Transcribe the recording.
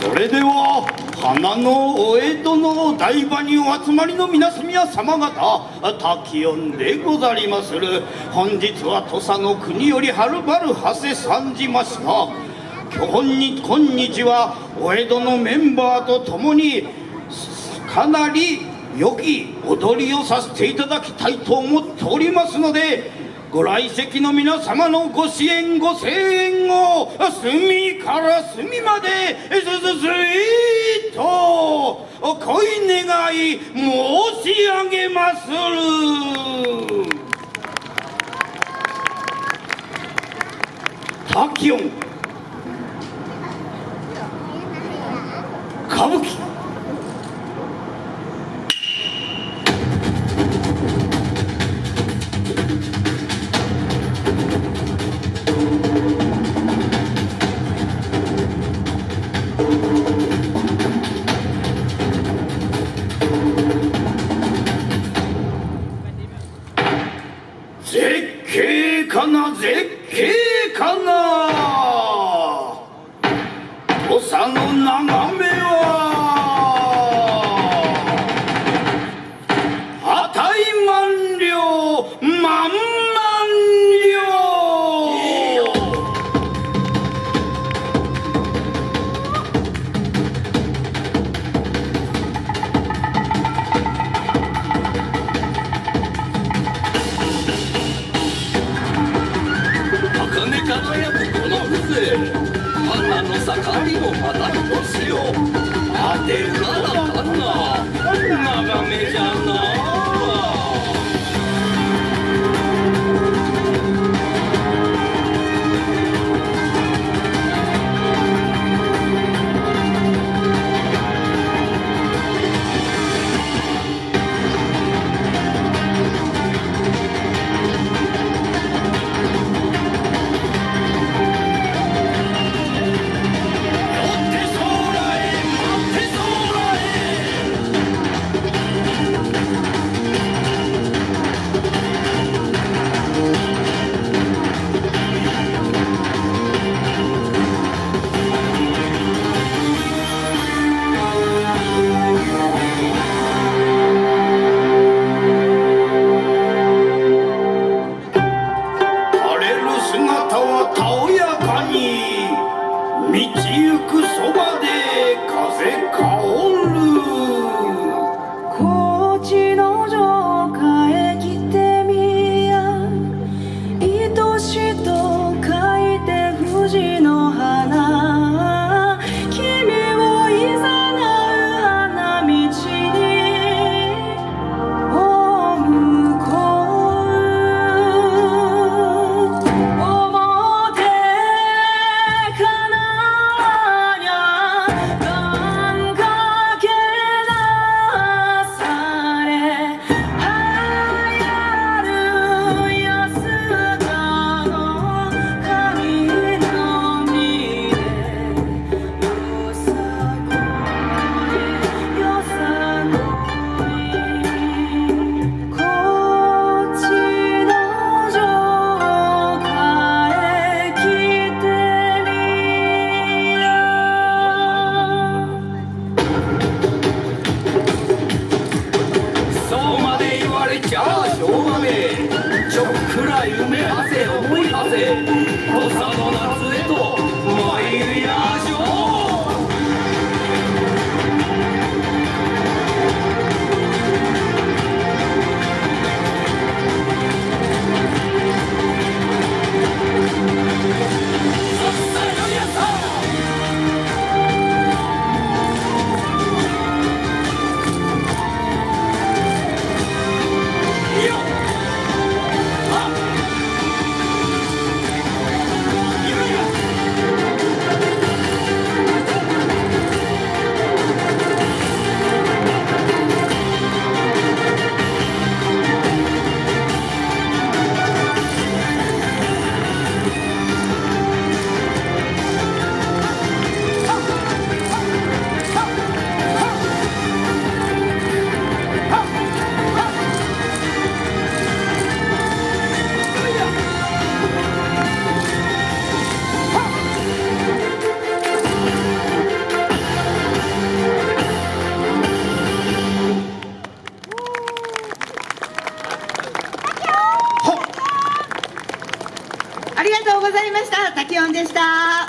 それでは花のお江戸のお台場にお集まりの皆様方滝音でござりまする。本日は土佐の国よりはるばる馳せ参じました今日今日はお江戸のメンバーと共にかなり良き踊りをさせていただきたいと思っておりますのでご来席の皆様のご支援ご声援を隅から隅まですすすいとお恋願い申し上げまする。滝音歌舞伎「かな絶景かな？土佐の眺め花の盛りもまた一つよ待てるなら旦那たおやかに道行くそばで風かしょ。暗い梅汗重い汗土佐の夏へと参りましょう。滝音でした。